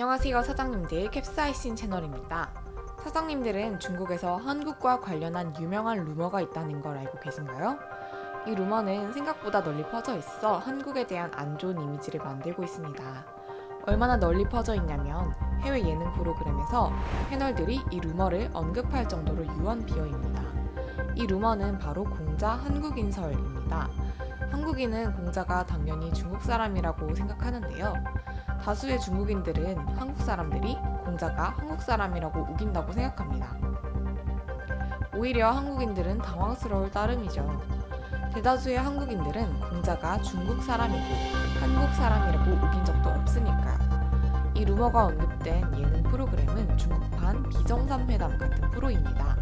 안녕하세요 사장님들 캡사이신 채널입니다. 사장님들은 중국에서 한국과 관련한 유명한 루머가 있다는 걸 알고 계신가요? 이 루머는 생각보다 널리 퍼져 있어 한국에 대한 안 좋은 이미지를 만들고 있습니다. 얼마나 널리 퍼져 있냐면 해외 예능 프로그램에서 패널들이 이 루머를 언급할 정도로 유언 비어입니다. 이 루머는 바로 공자 한국인설입니다. 한국인은 공자가 당연히 중국 사람이라고 생각하는데요. 다수의 중국인들은 한국 사람들이 공자가 한국 사람이라고 우긴다고 생각합니다. 오히려 한국인들은 당황스러울 따름이죠. 대다수의 한국인들은 공자가 중국 사람이고 한국 사람이라고 우긴 적도 없으니까요. 이 루머가 언급된 예능 프로그램은 중국판 비정상회담 같은 프로입니다.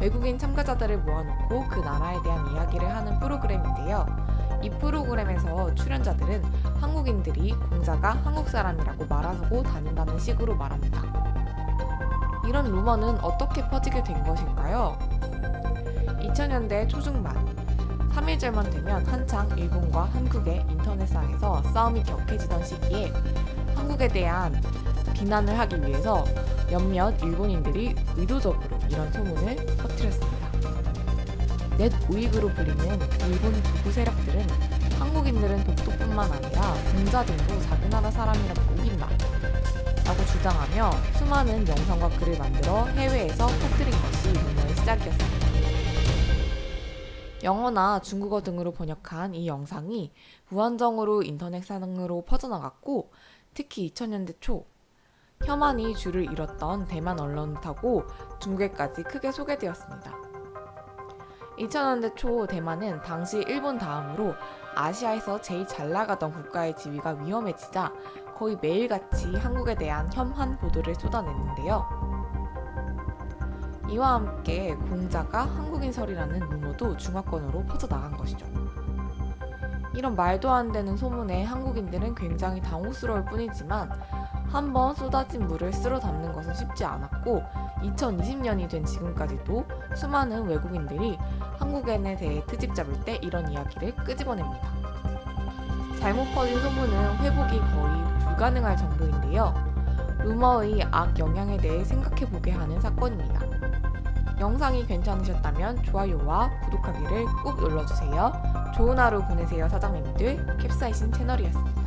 외국인 참가자들을 모아놓고 그 나라에 대한 이야기를 하는 프로그램인데요. 이 프로그램에서 출연자들은 한국인들이 공자가 한국 사람이라고 말하고 다닌다는 식으로 말합니다. 이런 루머는 어떻게 퍼지게 된 것일까요? 2000년대 초중반 3일절만 되면 한창 일본과 한국의 인터넷상에서 싸움이 격해지던 시기에 한국에 대한 비난을 하기 위해서 몇몇 일본인들이 의도적으로 이런 소문을 퍼뜨렸습니다. 넷 우익으로 불리는 일본 극우 세력들은 한국인들은 독도뿐만 아니라 공자 등도 자기 나라 사람이라고 우긴다 라고 주장하며 수많은 영상과 글을 만들어 해외에서 퍼뜨린 것이 루머의 시작이었습니다. 영어나 중국어 등으로 번역한 이 영상이 무한정으로 인터넷상으로 퍼져나갔고 특히 2000년대 초 혐한이 줄을 잃었던 대만 언론을 타고 중국에까지 크게 소개되었습니다. 2000년대 초 대만은 당시 일본 다음으로 아시아에서 제일 잘 나가던 국가의 지위가 위험해지자 거의 매일같이 한국에 대한 혐한 보도를 쏟아냈는데요. 이와 함께 공자가 한국인설이라는 루머도 중화권으로 퍼져나간 것이죠. 이런 말도 안 되는 소문에 한국인들은 굉장히 당혹스러울 뿐이지만 한번 쏟아진 물을 쓸어 담는 것은 쉽지 않았고 2020년이 된 지금까지도 수많은 외국인들이 한국인에 대해 트집 잡을 때 이런 이야기를 끄집어냅니다. 잘못 퍼진 소문은 회복이 거의 불가능할 정도인데요. 루머의 악 영향에 대해 생각해보게 하는 사건입니다. 영상이 괜찮으셨다면 좋아요와 구독하기를 꾹 눌러주세요. 좋은 하루 보내세요 사장님들 캡사이신 채널이었습니다.